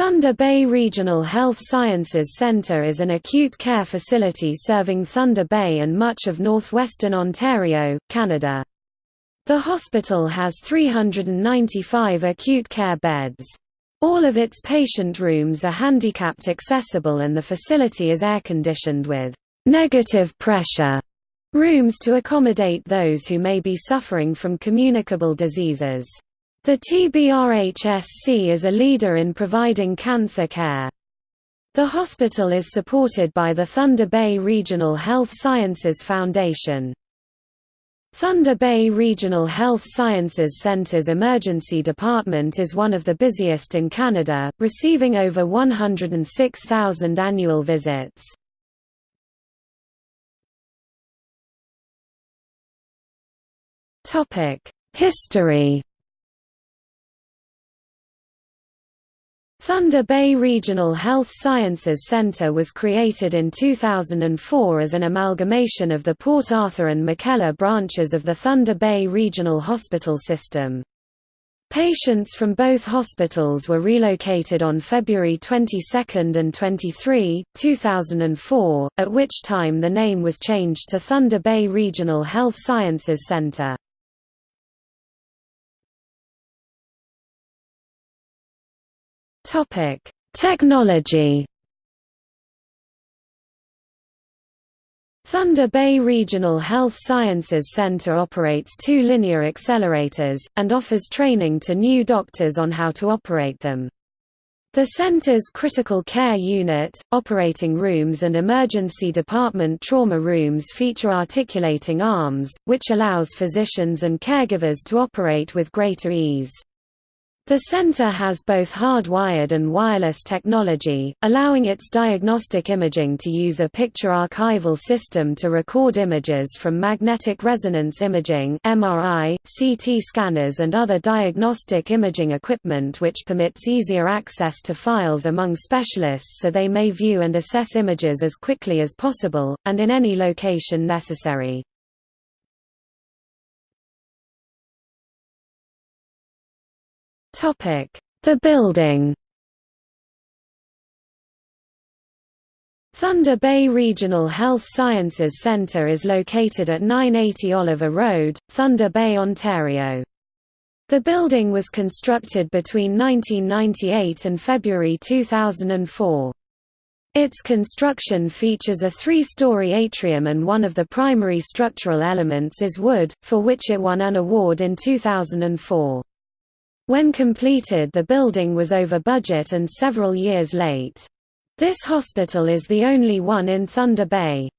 Thunder Bay Regional Health Sciences Centre is an acute care facility serving Thunder Bay and much of northwestern Ontario, Canada. The hospital has 395 acute care beds. All of its patient rooms are handicapped accessible and the facility is air-conditioned with «negative pressure» rooms to accommodate those who may be suffering from communicable diseases. The TBRHSC is a leader in providing cancer care. The hospital is supported by the Thunder Bay Regional Health Sciences Foundation. Thunder Bay Regional Health Sciences Centre's emergency department is one of the busiest in Canada, receiving over 106,000 annual visits. History Thunder Bay Regional Health Sciences Centre was created in 2004 as an amalgamation of the Port Arthur and McKellar branches of the Thunder Bay Regional Hospital System. Patients from both hospitals were relocated on February 22 and 23, 2004, at which time the name was changed to Thunder Bay Regional Health Sciences Centre. Topic: Technology. Thunder Bay Regional Health Sciences Center operates two linear accelerators, and offers training to new doctors on how to operate them. The center's critical care unit, operating rooms and emergency department trauma rooms feature articulating arms, which allows physicians and caregivers to operate with greater ease. The center has both hardwired and wireless technology, allowing its diagnostic imaging to use a picture archival system to record images from magnetic resonance imaging (MRI), CT scanners and other diagnostic imaging equipment which permits easier access to files among specialists so they may view and assess images as quickly as possible and in any location necessary. The building Thunder Bay Regional Health Sciences Centre is located at 980 Oliver Road, Thunder Bay, Ontario. The building was constructed between 1998 and February 2004. Its construction features a three-story atrium and one of the primary structural elements is wood, for which it won an award in 2004. When completed the building was over budget and several years late. This hospital is the only one in Thunder Bay.